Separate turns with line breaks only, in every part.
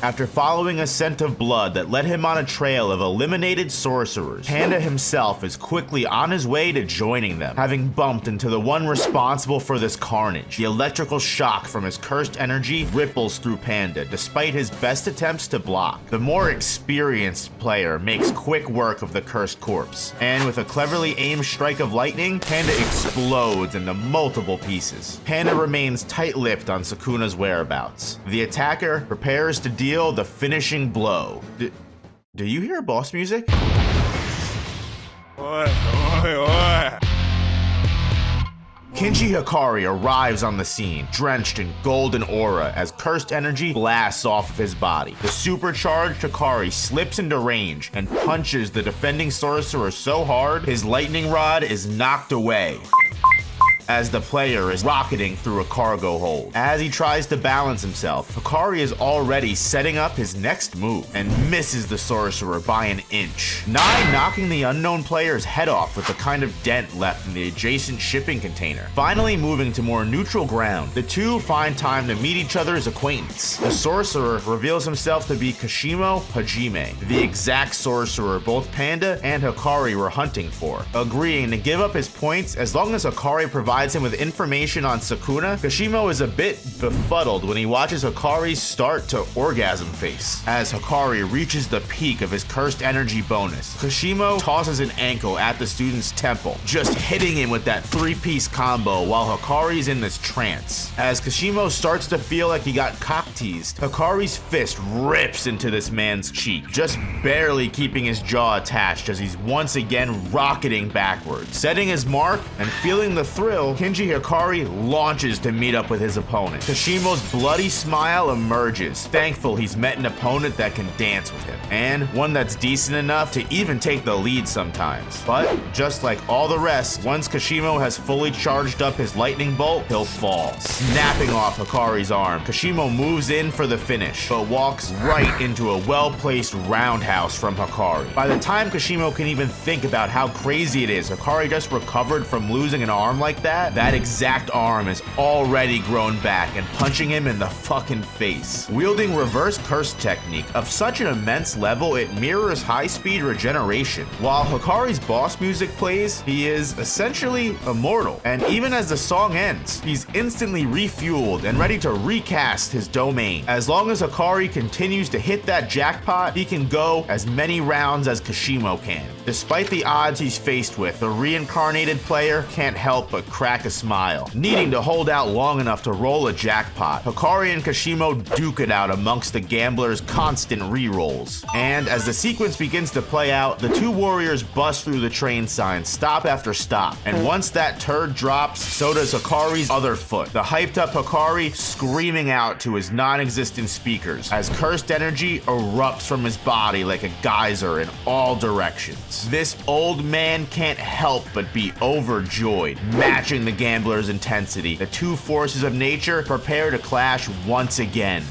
After following a scent of blood that led him on a trail of eliminated sorcerers, Panda himself is quickly on his way to joining them, having bumped into the one responsible for this carnage. The electrical shock from his cursed energy ripples through Panda despite his best attempts to block. The more experienced player makes quick work of the cursed corpse, and with a cleverly aimed strike of lightning, Panda explodes into multiple pieces. Panda remains tight-lipped on Sukuna's whereabouts. The attacker prepares to deal the finishing blow. D do you hear boss music? Kinji Hikari arrives on the scene, drenched in golden aura as cursed energy blasts off of his body. The supercharged Hikari slips into range and punches the defending sorcerer so hard, his lightning rod is knocked away as the player is rocketing through a cargo hold. As he tries to balance himself, Hikari is already setting up his next move and misses the sorcerer by an inch. Nai knocking the unknown player's head off with the kind of dent left in the adjacent shipping container. Finally moving to more neutral ground, the two find time to meet each other's acquaintance. The sorcerer reveals himself to be Kashimo Hajime, the exact sorcerer both Panda and Hikari were hunting for, agreeing to give up his points as long as Hikari provides provides him with information on Sukuna, Kashimo is a bit befuddled when he watches Hikari start to orgasm face. As Hikari reaches the peak of his cursed energy bonus, Kashimo tosses an ankle at the student's temple, just hitting him with that three-piece combo while Hikari's in this trance. As Kashimo starts to feel like he got cock-teased, Hikari's fist rips into this man's cheek, just barely keeping his jaw attached as he's once again rocketing backwards. Setting his mark and feeling the thrill, Kinji Hikari launches to meet up with his opponent. Kashimo's bloody smile emerges, thankful he's met an opponent that can dance with him, and one that's decent enough to even take the lead sometimes. But just like all the rest, once Kashimo has fully charged up his lightning bolt, he'll fall, snapping off Hikari's arm. Kashimo moves in for the finish, but walks right into a well-placed roundhouse from Hikari. By the time Kashimo can even think about how crazy it is, Hikari just recovered from losing an arm like that, that, that exact arm is already grown back and punching him in the fucking face. Wielding reverse curse technique of such an immense level, it mirrors high-speed regeneration. While Hikari's boss music plays, he is essentially immortal. And even as the song ends, he's instantly refueled and ready to recast his domain. As long as Hikari continues to hit that jackpot, he can go as many rounds as Kashimo can. Despite the odds he's faced with, the reincarnated player can't help but crack a smile, needing to hold out long enough to roll a jackpot. Hikari and Kashimo duke it out amongst the gambler's constant re-rolls. And as the sequence begins to play out, the two warriors bust through the train sign, stop after stop. And once that turd drops, so does Hikari's other foot. The hyped up Hikari screaming out to his non-existent speakers as cursed energy erupts from his body like a geyser in all directions. This old man can't help but be overjoyed, matching the gambler's intensity. The two forces of nature prepare to clash once again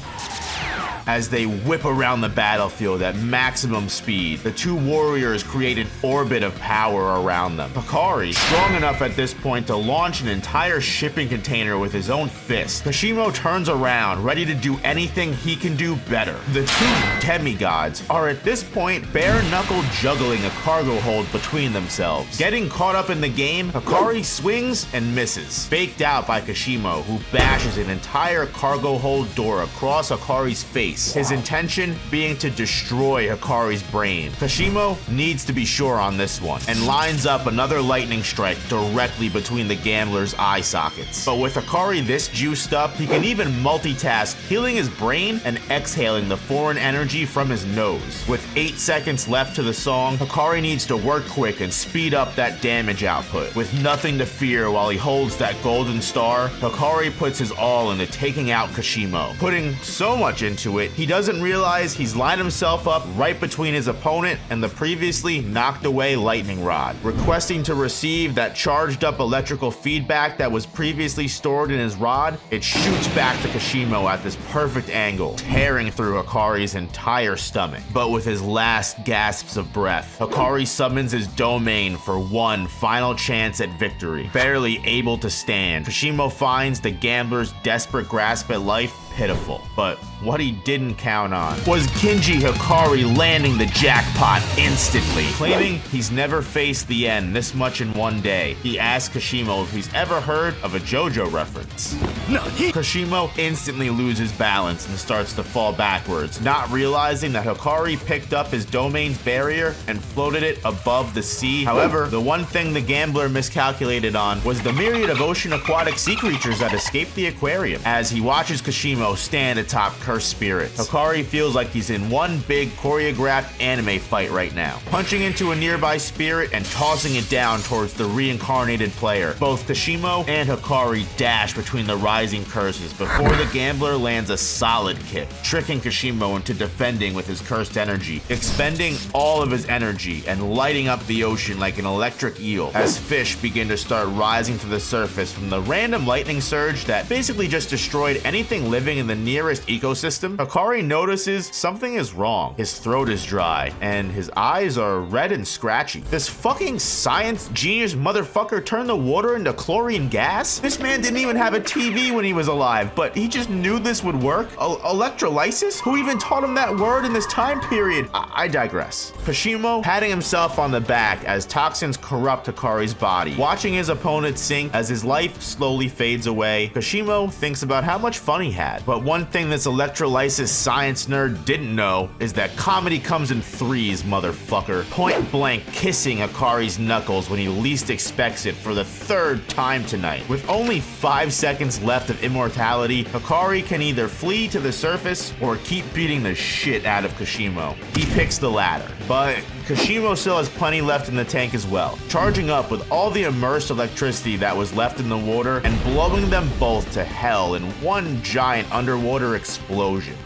as they whip around the battlefield at maximum speed. The two warriors create an orbit of power around them. Hikari, strong enough at this point to launch an entire shipping container with his own fist. Kashimo turns around, ready to do anything he can do better. The two demigods are at this point bare-knuckle juggling a cargo hold between themselves. Getting caught up in the game, Hikari swings and misses, faked out by Kashimo, who bashes an entire cargo hold door across Hikari's face his intention being to destroy Hikari's brain. Kashimo needs to be sure on this one, and lines up another lightning strike directly between the gambler's eye sockets. But with Hikari this juiced up, he can even multitask healing his brain and exhaling the foreign energy from his nose. With 8 seconds left to the song, Hikari needs to work quick and speed up that damage output. With nothing to fear while he holds that golden star, Hikari puts his all into taking out Kashimo, putting so much into it he doesn't realize he's lined himself up right between his opponent and the previously knocked away lightning rod. Requesting to receive that charged up electrical feedback that was previously stored in his rod, it shoots back to Kashimo at this perfect angle, tearing through Hikari's entire stomach. But with his last gasps of breath, Hikari summons his domain for one final chance at victory. Barely able to stand, Kashimo finds the gambler's desperate grasp at life pitiful. But what he didn't count on was Kinji Hikari landing the jackpot instantly. Claiming he's never faced the end this much in one day, he asked Kashimo if he's ever heard of a JoJo reference. No, Kashimo instantly loses balance and starts to fall backwards, not realizing that Hikari picked up his domain's barrier and floated it above the sea. However, the one thing the gambler miscalculated on was the myriad of ocean aquatic sea creatures that escaped the aquarium. As he watches Kashimo stand atop cursed spirits, Hikari feels like he's in one big choreographed anime fight right now, punching into a nearby spirit and tossing it down towards the reincarnated player. Both Kashimo and Hikari dash between the rising curses before the gambler lands a solid kick, tricking Kashimo into defending with his cursed energy, expending all of his energy and lighting up the ocean like an electric eel as fish begin to start rising to the surface from the random lightning surge that basically just destroyed anything living in the nearest ecosystem. Hikari notices something is wrong. His throat is dry and his eyes are red and scratchy. This fucking science genius motherfucker turned the water into chlorine gas? This man didn't even have a TV when he was alive, but he just knew this would work? E- electrolysis? Who even taught him that word in this time period? I, I digress. Kashimo patting himself on the back as toxins corrupt Hikari's body, watching his opponent sink as his life slowly fades away. Kashimo thinks about how much fun he had, but one thing this electrolysis science nerd didn't know is that comedy comes in threes, motherfucker. Point blank kissing Hikari's knuckles when he least expects it for the third time tonight. With only five seconds left of immortality, Hikari can either flee to the surface or keep beating the shit out of Kashimo. He picks the latter, but Kashimo still has plenty left in the tank as well, charging up with all the immersed electricity that was left in the water and blowing them both to hell in one giant underwater explosion.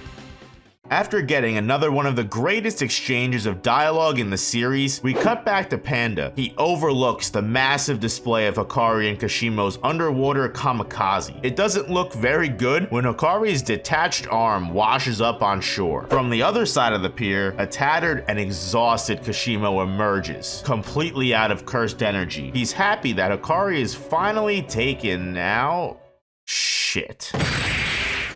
After getting another one of the greatest exchanges of dialogue in the series, we cut back to Panda. He overlooks the massive display of Hikari and Kashimo's underwater kamikaze. It doesn't look very good when Hikari's detached arm washes up on shore. From the other side of the pier, a tattered and exhausted Kashimo emerges, completely out of cursed energy. He's happy that Hikari is finally taken now. Shit.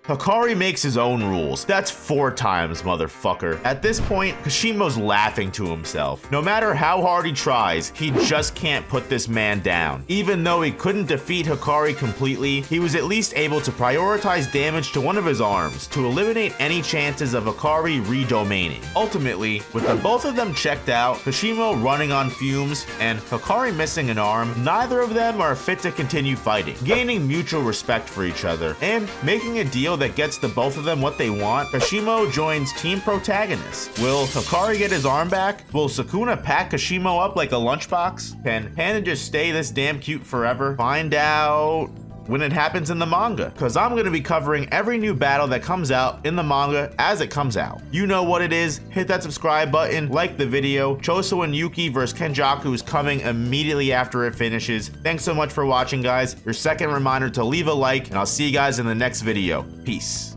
Hikari makes his own rules. That's four times, motherfucker. At this point, Kashimo's laughing to himself. No matter how hard he tries, he just can't put this man down. Even though he couldn't defeat Hikari completely, he was at least able to prioritize damage to one of his arms to eliminate any chances of Hikari redomaining. Ultimately, with the both of them checked out, Kashimo running on fumes, and Hikari missing an arm, neither of them are fit to continue fighting. Gaining mutual respect for each other, and making a deal that gets the both of them what they want, Kashimo joins Team Protagonist. Will Hikari get his arm back? Will Sukuna pack Kashimo up like a lunchbox? Can Panda just stay this damn cute forever? Find out when it happens in the manga because I'm going to be covering every new battle that comes out in the manga as it comes out. You know what it is. Hit that subscribe button, like the video. Choso and Yuki versus Kenjaku is coming immediately after it finishes. Thanks so much for watching guys. Your second reminder to leave a like and I'll see you guys in the next video. Peace.